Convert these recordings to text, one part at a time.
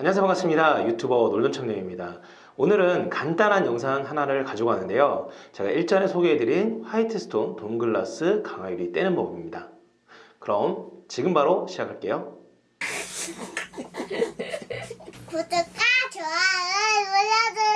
안녕하세요. 반갑습니다. 유튜버 놀돈청년입니다. 오늘은 간단한 영상 하나를 가지고 왔는데요. 제가 일전에 소개해드린 화이트스톤 돈글라스 강화유리 떼는 법입니다. 그럼 지금 바로 시작할게요. 구독과 좋아요 눌러주세요.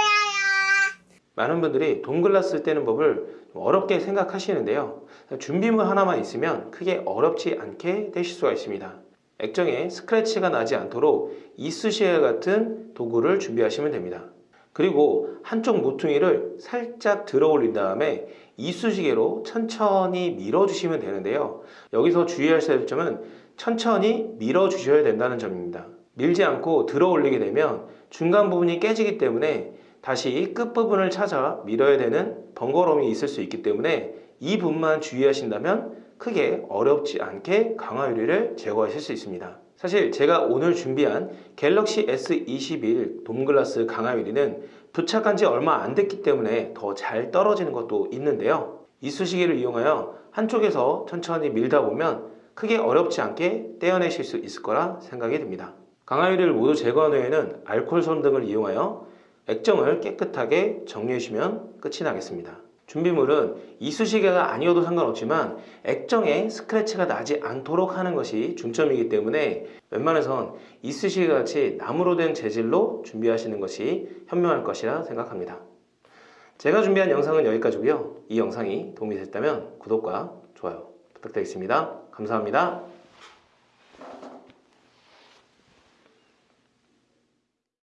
많은 분들이 돈글라스 떼는 법을 좀 어렵게 생각하시는데요. 준비물 하나만 있으면 크게 어렵지 않게 떼실 수가 있습니다 액정에 스크래치가 나지 않도록 이쑤시개 같은 도구를 준비하시면 됩니다. 그리고 한쪽 모퉁이를 살짝 들어 올린 다음에 이쑤시개로 천천히 밀어 주시면 되는데요. 여기서 주의하셔야 될 점은 천천히 밀어 주셔야 된다는 점입니다. 밀지 않고 들어 올리게 되면 중간 부분이 깨지기 때문에 다시 끝부분을 찾아 밀어야 되는 번거로움이 있을 수 있기 때문에 이 부분만 주의하신다면 크게 어렵지 않게 강화 유리를 제거하실 수 있습니다. 사실 제가 오늘 준비한 갤럭시 S21 돔글라스 강화 유리는 부착한 지 얼마 안 됐기 때문에 더 잘 떨어지는 것도 있는데요. 이쑤시개를 이용하여 한쪽에서 천천히 밀다 보면 크게 어렵지 않게 떼어내실 수 있을 거라 생각이 듭니다. 강화 유리를 모두 제거한 후에는 알코올 솜 등을 이용하여 액정을 깨끗하게 정리해 주시면 끝이 나겠습니다. 준비물은 이쑤시개가 아니어도 상관없지만 액정에 스크래치가 나지 않도록 하는 것이 중점이기 때문에 웬만해선 이쑤시개 같이 나무로 된 재질로 준비하시는 것이 현명할 것이라 생각합니다. 제가 준비한 영상은 여기까지고요. 이 영상이 도움이 됐다면 구독과 좋아요 부탁드리겠습니다. 감사합니다.